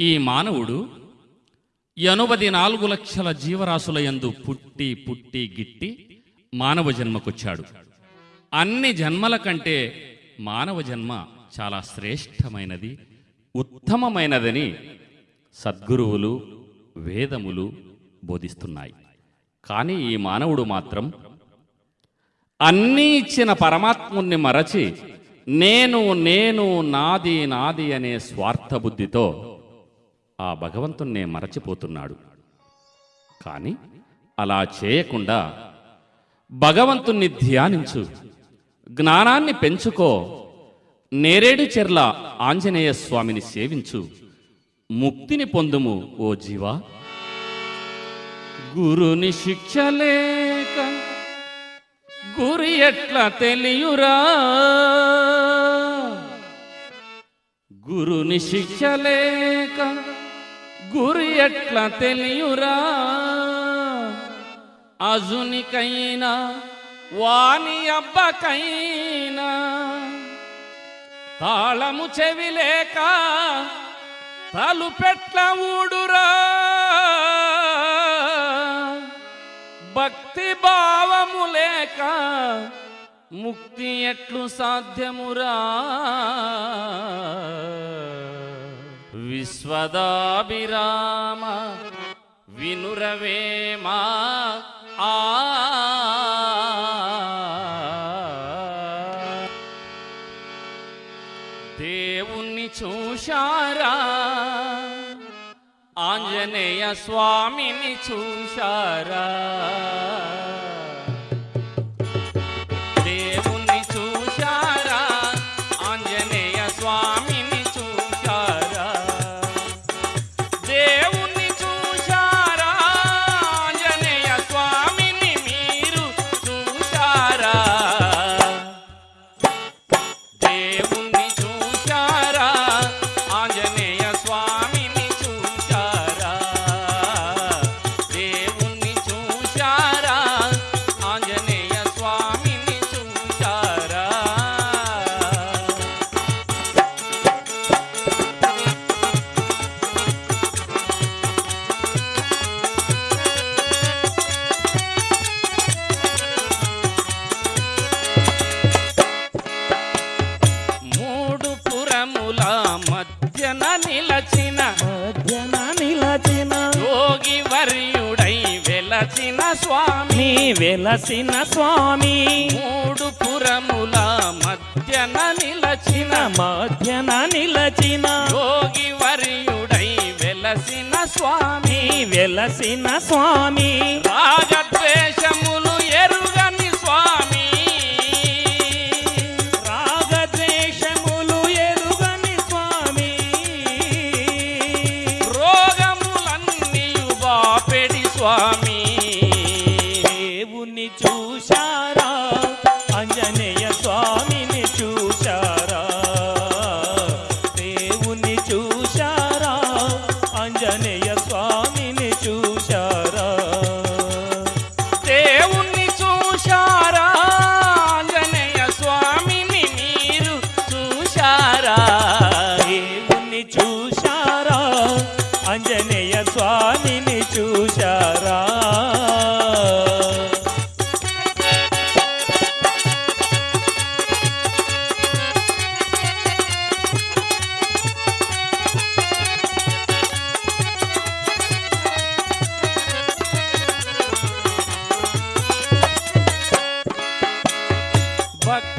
ఈ మానవుడు ఎనభై నాలుగు లక్షల జీవరాశుల యందు పుట్టి పుట్టి గిట్టి మానవ జన్మకొచ్చాడు. అన్ని జన్మల కంటే మానవ జన్మ చాలా శ్రేష్టమైనది ఉత్తమమైనదని సద్గురువులు వేదములు బోధిస్తున్నాయి. కానీ ఈ మానవుడు మాత్రం అన్నీ ఇచ్చిన పరమాత్ముణ్ణి మరచి నేను నేను నాది నాది అనే స్వార్థ బుద్ధితో ఆ భగవంతుణ్ణే మరచిపోతున్నాడు. కానీ అలా చేయకుండా భగవంతుణ్ణి ధ్యానించు. జ్ఞానాన్ని పెంచుకో. నేరేడు చెర్ల ఆంజనేయ స్వామిని సేవించు. ముక్తిని పొందుము ఓ జీవా. గురుని శిక్షలేక గురి ఎట్లా తెలియురా? గురుని శిక్షలేక గురి ఎట్లా తెలియురా? అజునికైనా వాణి అబ్బకైనా తాళము చెవిలేక తలుపెట్ల ఊడురా? భక్తి భావము లేక ముక్తి ఎట్లు సాధ్యమురా? విశ్వదాభిరామ వినురవేమా ఆ. దేవుణ్ణి చూశారా? ఆంజనేయ స్వామిని చూశారా? వెలచిన స్వామి. వెలసిన స్వామి. మూడు పురముల మధ్యన నిలచిన. మధ్యన నిలచిన. యోగి వర్యుడై వెలసిన స్వామి. వెలసిన స్వామి.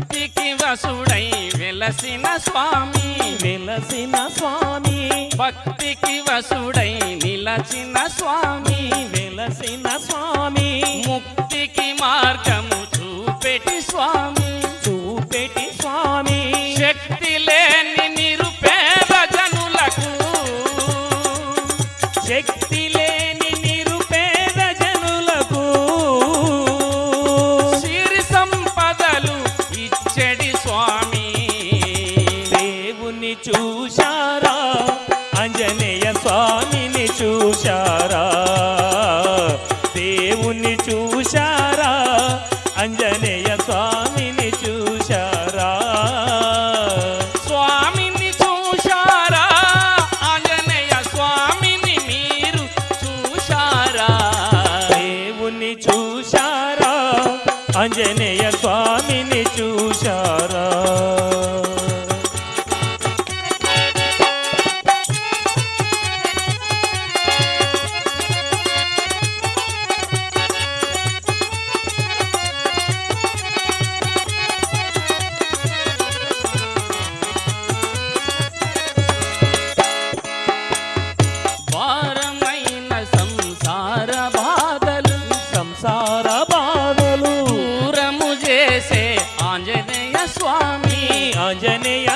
భక్తికి వసుడై వెలసిన స్వామి. వెలసిన స్వామి. భక్తికి వసుడై నిలచిన స్వామి. వెలసిన స్వామి. ముక్తికి మార్గము చూపెటి స్వామి. చూశారా ఆంజనేయ స్వామి ఆంజనేయ